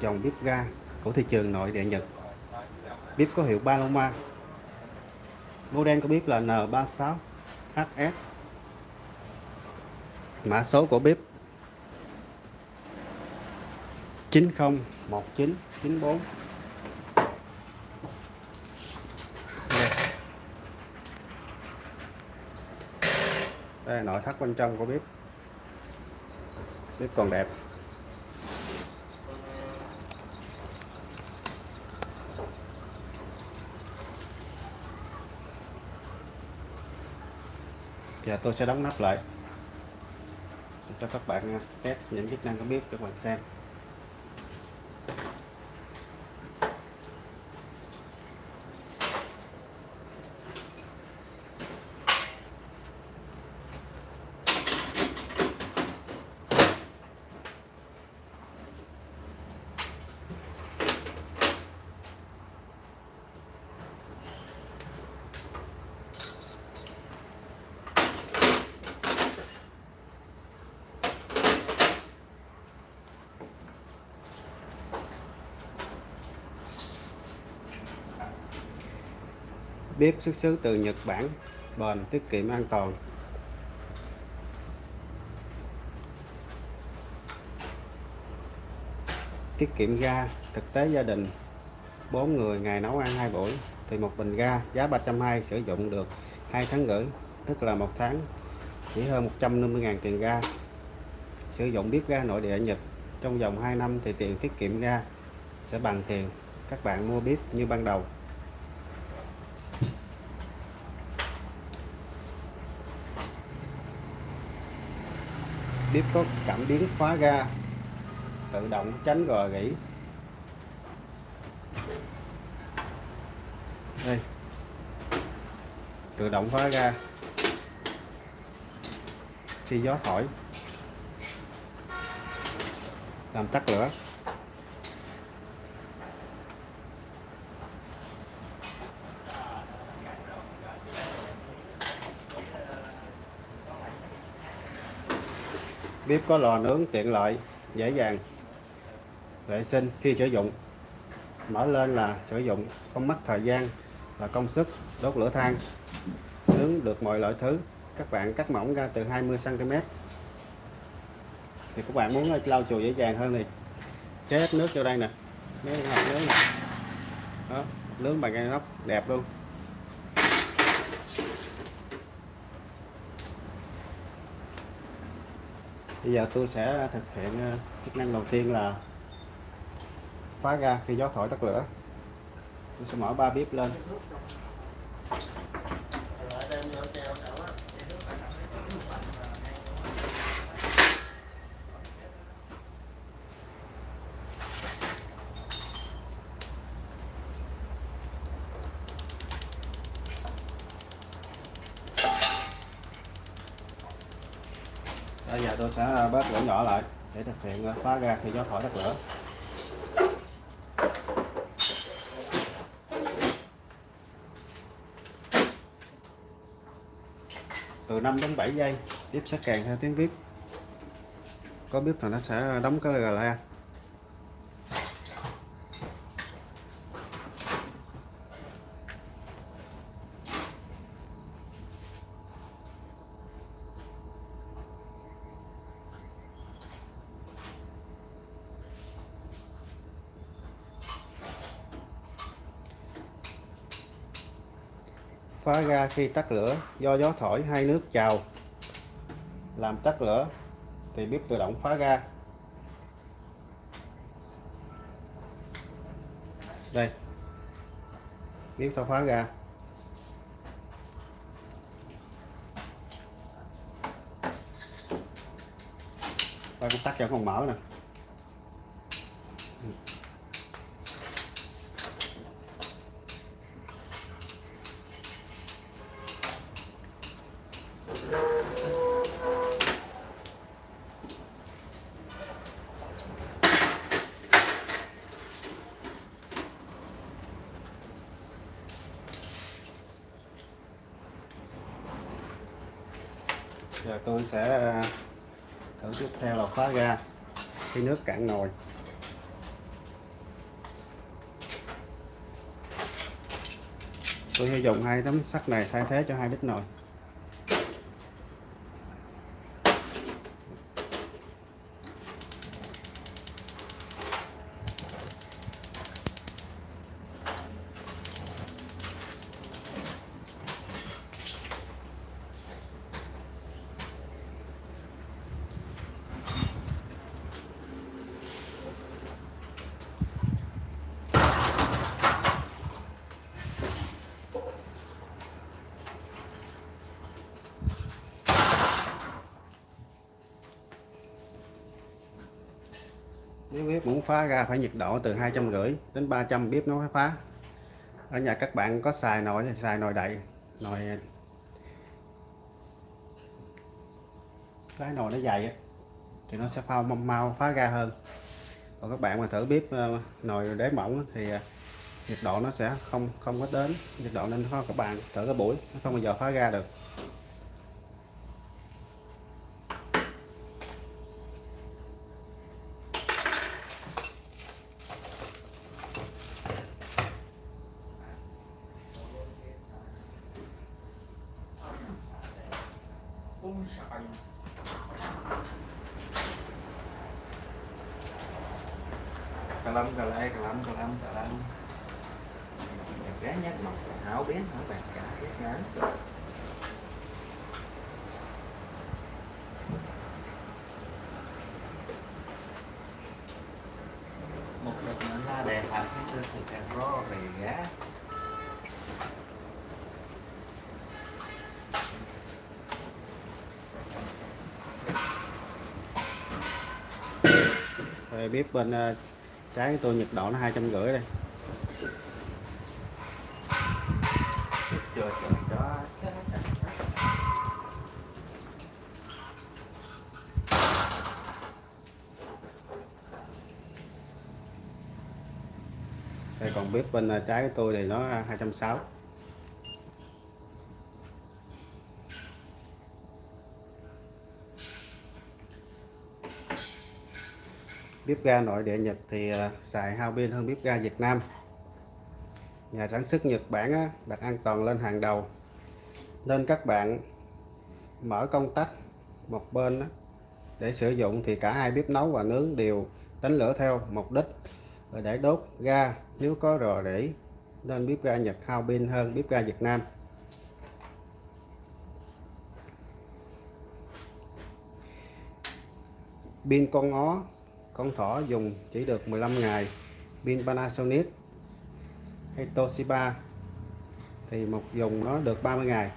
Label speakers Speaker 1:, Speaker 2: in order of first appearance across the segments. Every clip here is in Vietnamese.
Speaker 1: dòng bếp ga của thị trường nội địa Nhật. Bếp có hiệu Paloma. Model của bếp là N36HS. Mã số của bếp 901994. Đây. Là nội thất bên trong của bếp. Bếp còn đẹp. Giờ tôi sẽ đóng nắp lại cho các bạn à, test những chức năng của bếp cho các bạn xem. Bếp xuất xứ từ Nhật Bản, bền, tiết kiệm, an toàn. Tiết kiệm ga, thực tế gia đình. 4 người ngày nấu ăn 2 buổi thì một bình ga giá 320 sử dụng được 2 tháng rưỡi tức là một tháng. Chỉ hơn 150.000 tiền ga. Sử dụng bếp ga nội địa Nhật trong vòng 2 năm thì tiền tiết kiệm ga sẽ bằng tiền. Các bạn mua bếp như ban đầu. Bếp có cảm biến khóa ga, tự động tránh gò gỉ đây. Tự động khóa ga. Khi gió thổi, làm tắt lửa. Bếp có lò nướng tiện lợi, dễ dàng, vệ sinh khi sử dụng. Mở lên là sử dụng, không mất thời gian và công sức, đốt lửa than. Nướng được mọi loại thứ, các bạn cắt mỏng ra từ 20 cm thì các bạn muốn lau chùi dễ dàng hơn thì chế hết nước vô đây nè. Nếu hộp nướng đó, nướng bằng cây nóc đẹp luôn. Bây giờ tôi sẽ thực hiện ờ, chức năng đầu tiên là phá ra khi gió thổi tắt lửa. Tôi sẽ mở ba bếp lên bây giờ tôi sẽ bớt lửa nhỏ lại để thực hiện phá ra thì gió thổi tắt lửa. Từ 5 đến 7 giây tiếp sẽ kèn theo tiếng viết có biết là nó sẽ đóng cái gà la phá ga khi tắt lửa, do gió thổi hay nước trào làm tắt lửa, thì bếp tự động phá ga. Đây. Bếp ta phá ga. Và cũng tắt cho còn mở nè. giờ tôi sẽ à, thử tiếp theo là khóa ra khi nước cạn nồi. Tôi sẽ dùng hai tấm sắt này thay thế cho hai bít nồi. Bếp muốn phá ra phải nhiệt độ từ hai trăm rưỡi đến 300 bếp nó mới phá. Ở nhà các bạn có xài nồi thì xài nồi đậy nồi cái nồi nó dày thì nó sẽ phao mau, mau phá ra hơn. Còn các bạn mà thử bếp ờ, nồi đế mỏng thì ờ, nhiệt độ nó sẽ không không có đến nhiệt độ nên các bạn thử cái buổi nó không bao giờ phá ra được.
Speaker 2: Cà lâm cà lê cà lâm cà lâm cà lâm Đẹp gái nhát màu sẽ hảo biến hảo bạc cả ghét ngán một đợt nữa là đề học cái tư sự càng ro về gá
Speaker 1: Rồi bếp bên ờ, trái tôi nhiệt độ nó hai trăm rưỡi đây. Đây, còn bếp bên à, trái của tôi thì nó à, 260 bếp ga nội địa Nhật thì à, xài hao pin hơn bếp ga Việt Nam. Nhà sản xuất Nhật Bản đặt an toàn lên hàng đầu. Nên các bạn mở công tắc một bên để sử dụng thì cả hai bếp nấu và nướng đều đánh lửa theo mục đích để đốt ga nếu có rò rỉ. Nên bếp ga Nhật hao pin hơn bếp ga Việt Nam. Pin con ó con thỏ dùng chỉ được 15 ngày. Pin Panasonic hay Toshiba thì một dùng nó được 30 ngày.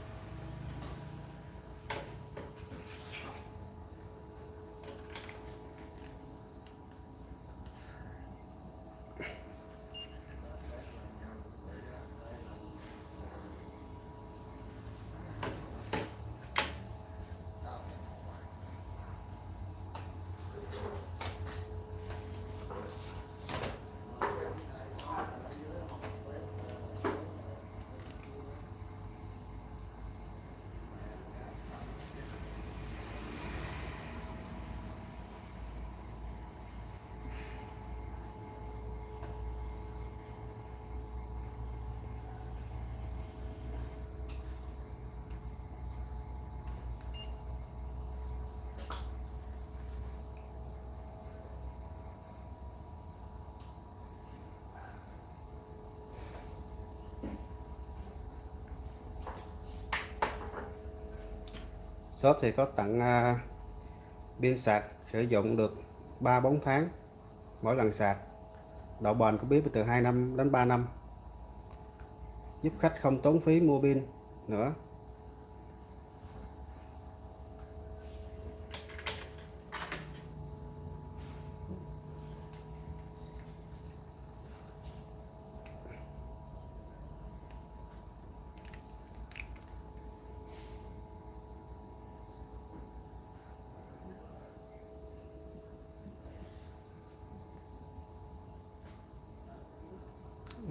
Speaker 1: Shop thì có tặng à, pin sạc sử dụng được 3-4 tháng mỗi lần sạc. Độ bền của bếp từ 2 năm đến 3 năm giúp khách không tốn phí mua pin nữa.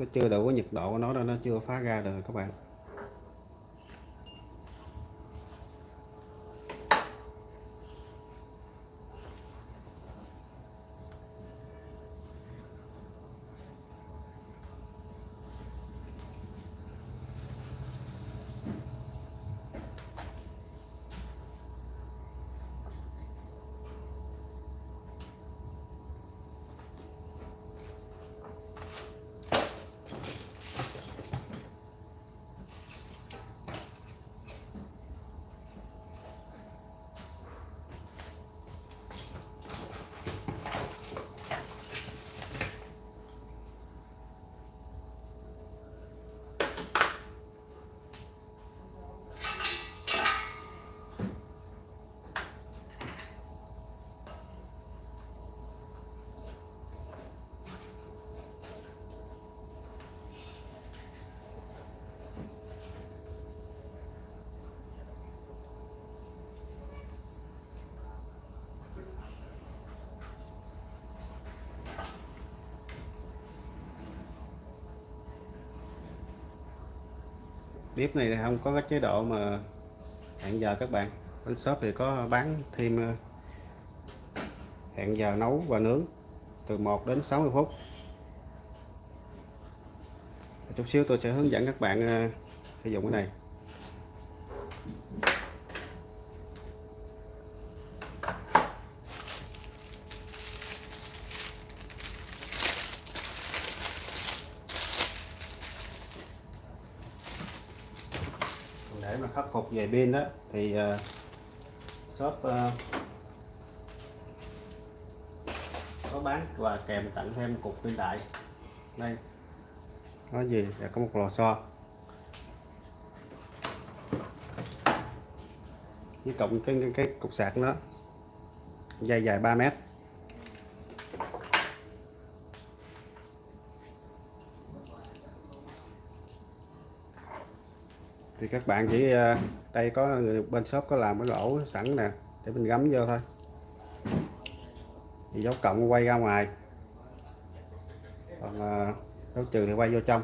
Speaker 1: Nó chưa đủ cái nhiệt độ của nó nên nó chưa phá ra được các bạn. Bếp này không có cái chế độ mà hẹn giờ các bạn. Bên shop thì có bán thêm ờ, hẹn giờ nấu và nướng từ 1 đến 60 phút. Chút xíu tôi sẽ hướng dẫn các bạn ờ, sử dụng cái này để mà khắc phục về pin đó thì uh, shop uh, có bán và kèm tặng thêm cục pin đại. Đây. Nói gì? Là có một lò xo. Với cộng cái, cái, cái cục sạc đó. Dây dài 3 mét. Thì các bạn chỉ à, đây có bên shop có làm cái lỗ sẵn nè, để mình gắm vô thôi. Thì dấu cộng quay ra ngoài. Còn à, dấu trừ thì quay vô trong.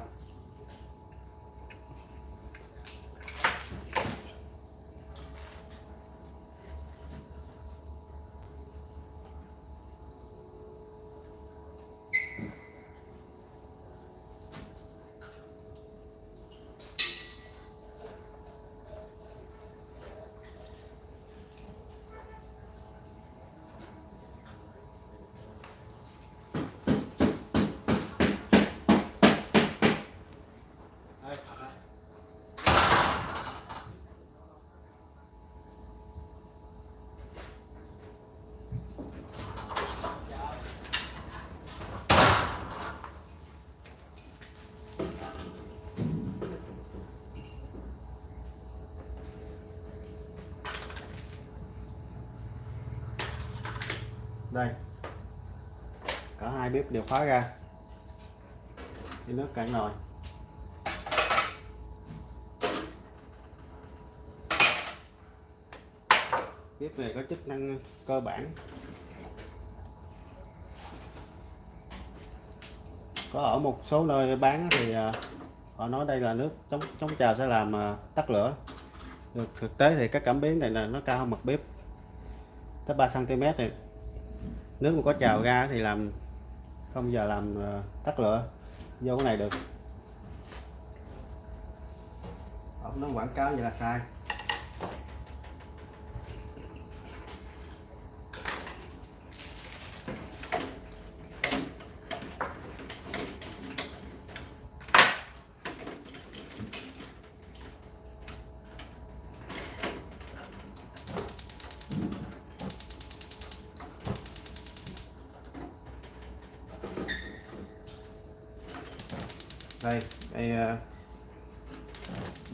Speaker 1: Đây. Cả hai bếp đều khóa ra. Thì nước cạn nồi. Bếp này có chức năng cơ bản. Có ở một số nơi bán thì à, họ nói đây là nước chống chống trào sẽ làm à, tắt lửa. Được, thực tế thì các cảm biến này là nó cao hơn mặt bếp. Tới 3 cm này nước mà có trào ra thì làm, không giờ làm ờ, tắt lửa, vô cái này được. Nó quảng cáo vậy là sai. Đây đây uh,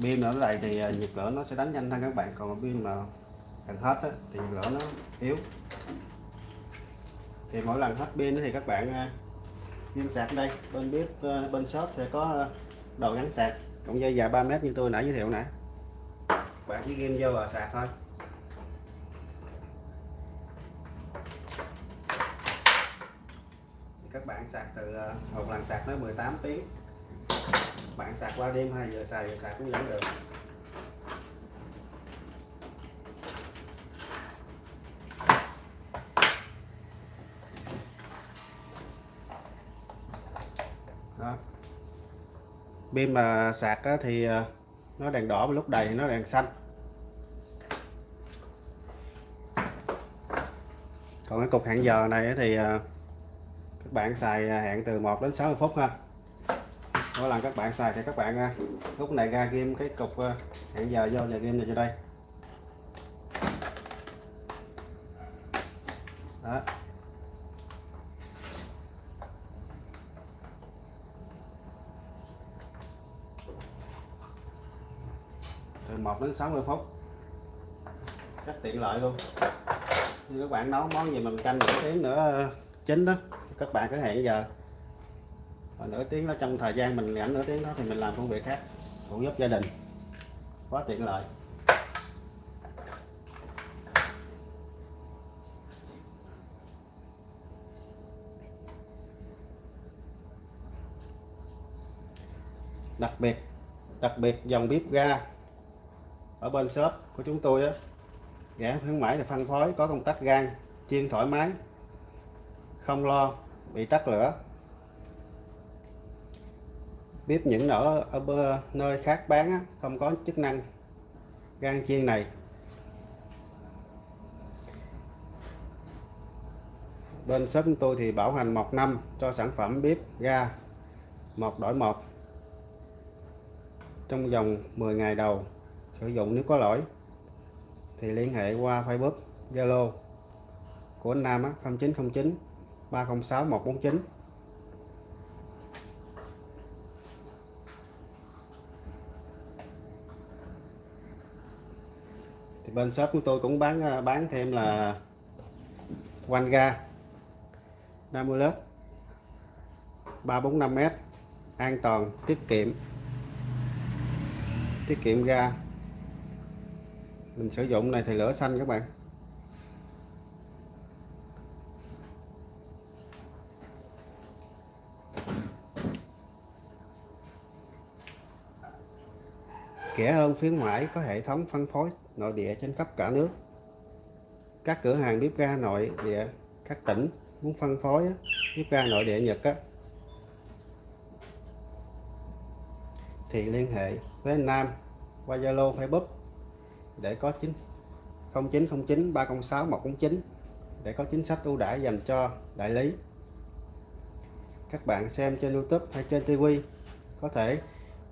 Speaker 1: pin ở đây thì uh, nhiệt lửa nó sẽ đánh nhanh hơn các bạn. Còn pin mà gần hết á, thì nhiệt lửa nó yếu. Thì mỗi lần hết pin thì các bạn uh, ghim sạc đây. Bên bếp uh, bên shop sẽ có uh, đầu gắn sạc. Cộng dây dài 3 mét như tôi nãy giới thiệu nãy bạn chỉ ghim vô và sạc thôi. Các bạn sạc từ một lần sạc tới 18 tiếng bạn sạc qua đêm hay giờ xài, giờ sạc cũng vẫn được. Đó. Pin mà sạc thì ờ, nó đèn đỏ lúc đầy thì nó đèn xanh. Còn cái cục hẹn giờ này thì ờ, các bạn xài ờ, hẹn từ 1 đến 60 phút ha đó là các bạn xài thì các bạn à, lúc này ra game cái cục à, hẹn giờ vô nhà game này cho đây. Đó. Từ 1 đến 60 phút. Rất tiện lợi luôn. Như các bạn nấu món gì mình canh một tiếng nữa à, chín đó. Các bạn cứ hẹn giờ và nửa tiếng đó, trong thời gian mình rảnh nửa tiếng đó thì mình làm công việc khác, phụ giúp gia đình. Quá tiện lợi. Đặc biệt đặc biệt dòng bếp ga ở bên shop của chúng tôi á, rẻ khuyến mãi là phân phối, có công tắc gan chiên thoải mái, không lo bị tắt lửa bếp những ở ở nơi khác bán á, không có chức năng gan chiên này. Bên shop chúng tôi thì bảo hành một năm cho sản phẩm bếp ga một đổi một trong vòng 10 ngày đầu sử dụng nếu có lỗi. Thì liên hệ qua Facebook Zalo của anh Nam á 0909 306 149 thì bên shop của tôi cũng bán à, bán thêm là quanh ga 50 lớp 345 mét, an toàn, tiết kiệm. Tiết kiệm ga. Mình sử dụng này thì lửa xanh các bạn. Kẻ hơn khuyến mãi có hệ thống phân phối nội địa trên khắp cả nước. Các cửa hàng bếp ga nội địa các tỉnh muốn phân phối bếp ga nội địa Nhật á, thì liên hệ với anh Nam qua Zalo Facebook để có chính 0909 306 149 để có chính sách ưu đãi dành cho đại lý. Các bạn xem trên YouTube hay trên TV có thể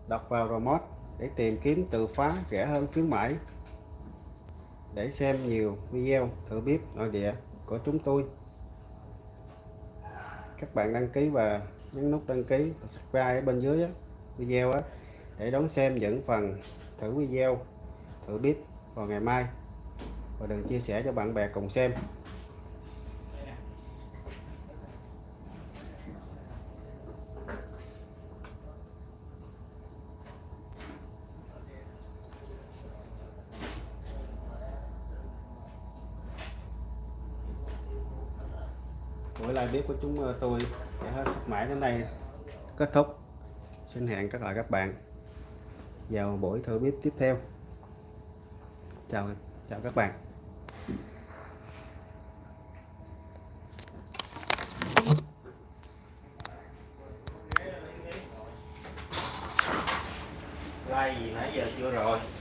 Speaker 1: đọc vào remote để tìm kiếm từ khóa rẻ hơn khuyến mãi, để xem nhiều video thử bếp nội địa của chúng tôi. Các bạn đăng ký và nhấn nút đăng ký và subscribe ở bên dưới video để đón xem những phần thử video thử bếp vào ngày mai. Và đừng chia sẻ cho bạn bè cùng xem. Với lại bếp của chúng ờ, tôi sẽ hết sắp mãi đến đây. Kết thúc. Xin hẹn các lại các bạn vào buổi thử bếp tiếp theo. Chào chào các bạn.